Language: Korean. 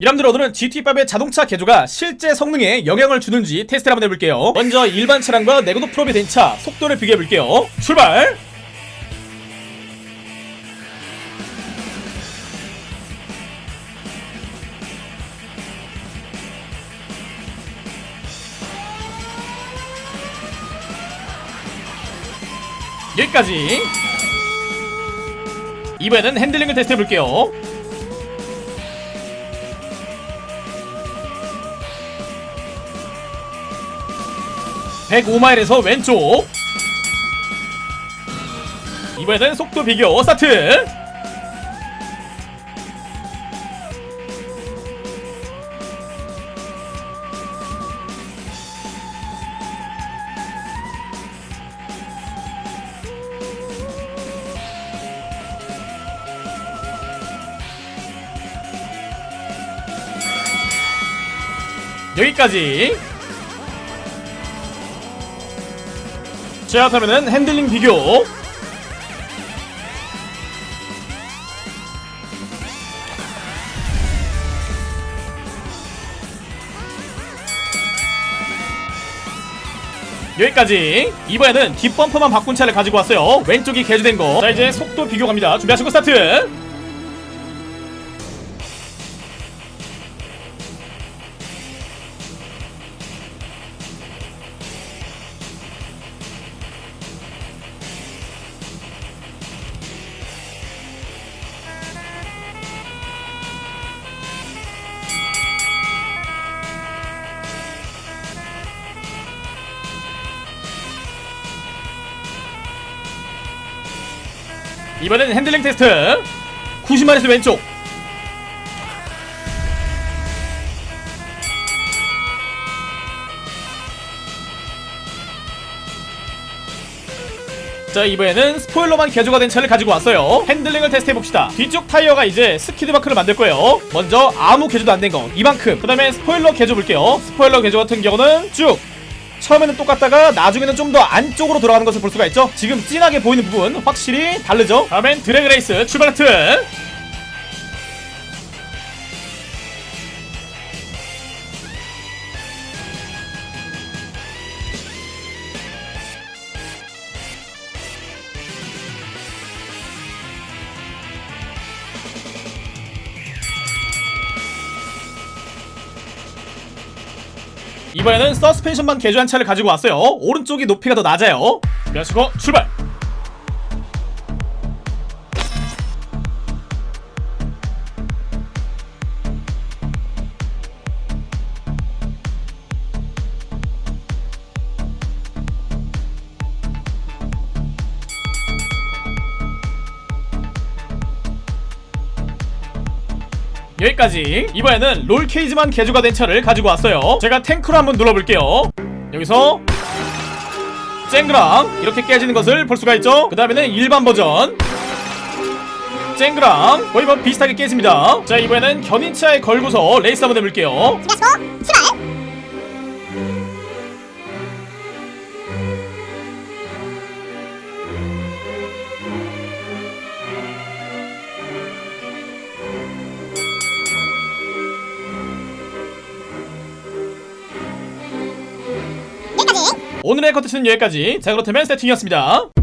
여러분들 오늘은 GT5의 자동차 개조가 실제 성능에 영향을 주는지 테스트를 한번 해볼게요. 먼저 일반 차량과 내구도 프로비 된 차 속도를 비교해볼게요. 출발! 여기까지. 이번에는 핸들링을 테스트해볼게요 105마일에서 왼쪽. 이번에는 속도 비교 스타트. 여기까지 자 그러면은 핸들링 비교. 여기까지. 이번에는 뒷범퍼만 바꾼 차를 가지고 왔어요. 왼쪽이 개조된 거자 이제 속도 비교 갑니다. 준비하시고 스타트 이번엔 핸들링 테스트. 90마일에서 왼쪽. 자 이번에는 스포일러만 개조가 된 차를 가지고 왔어요. 핸들링을 테스트해봅시다. 뒤쪽 타이어가 이제 스키드마크를 만들 거예요. 먼저 아무 개조도 안 된 거 이만큼. 그 다음에 스포일러 개조 볼게요. 스포일러 개조 같은 경우는 쭉 처음에는 똑같다가 나중에는 좀 더 안쪽으로 돌아가는 것을 볼 수가 있죠. 지금 진하게 보이는 부분 확실히 다르죠? 다음엔 drag race 출발 하트 이번에는 서스펜션만 개조한 차를 가지고 왔어요. 오른쪽이 높이가 더 낮아요. 준비하시고 출발 여기까지. 이번에는 롤 케이지만 개조가 된 차를 가지고 왔어요. 제가 탱크로 한번 눌러볼게요. 여기서 쨍그랑 이렇게 깨지는 것을 볼 수가 있죠? 그 다음에는 일반 버전. 쨍그랑 거의 뭐 비슷하게 깨집니다. 자 이번에는 견인차에 걸고서 레이스 한번 해볼게요! 오늘의 컨텐츠는 여기까지. 자 그렇다면 세팅이었습니다